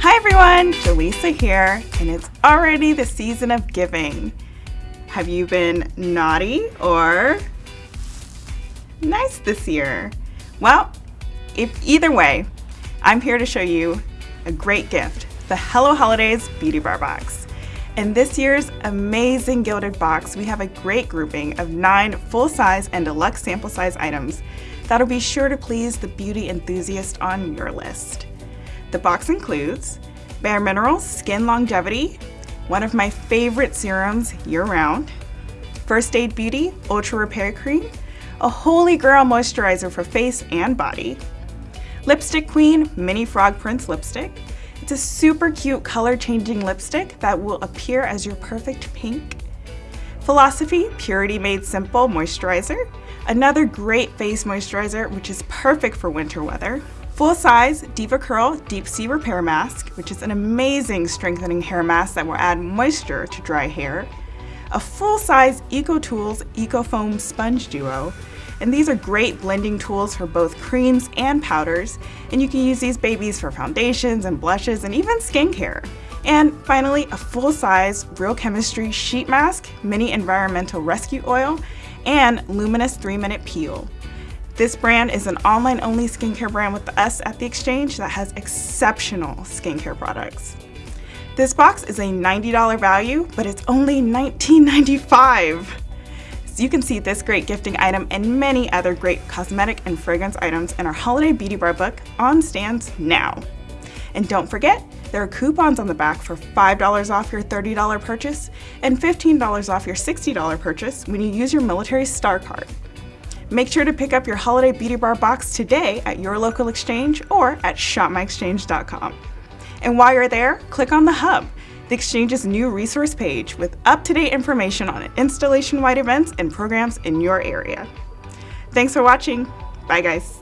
Hi everyone, Jaleesa here, and it's already the season of giving. Have you been naughty or nice this year? Well, if either way, I'm here to show you a great gift, the Hello Holidays Beauty Bar Box. In this year's amazing gilded box, we have a great grouping of nine full-size and deluxe sample size items that'll be sure to please the beauty enthusiast on your list. The box includes Bare Minerals Skin Longevity, one of my favorite serums year-round, First Aid Beauty Ultra Repair Cream, a holy grail moisturizer for face and body, Lipstick Queen Mini Frog Prince Lipstick. It's a super cute color changing lipstick that will appear as your perfect pink. Philosophy Purity Made Simple Moisturizer, another great face moisturizer which is perfect for winter weather. Full-size DevaCurl Deep Sea Repair Mask, which is an amazing strengthening hair mask that will add moisture to dry hair. A full-size EcoTools EcoFoam Sponge Duo, and these are great blending tools for both creams and powders, and you can use these babies for foundations and blushes and even skincare. And finally, a full-size Real Chemistry Sheet Mask, Mini Environmental Rescue Oil, and Luminous 3-Minute Peel. This brand is an online-only skincare brand with us at The Exchange that has exceptional skincare products. This box is a $90 value, but it's only $19.95. So you can see this great gifting item and many other great cosmetic and fragrance items in our Holiday Beauty Bar book on stands now. And don't forget, there are coupons on the back for $5 off your $30 purchase and $15 off your $60 purchase when you use your Military Star Card. Make sure to pick up your Holiday Beauty Bar box today at your local exchange or at shopmyexchange.com. And while you're there, click on the Hub, the Exchange's new resource page with up-to-date information on installation-wide events and programs in your area. Thanks for watching. Bye guys.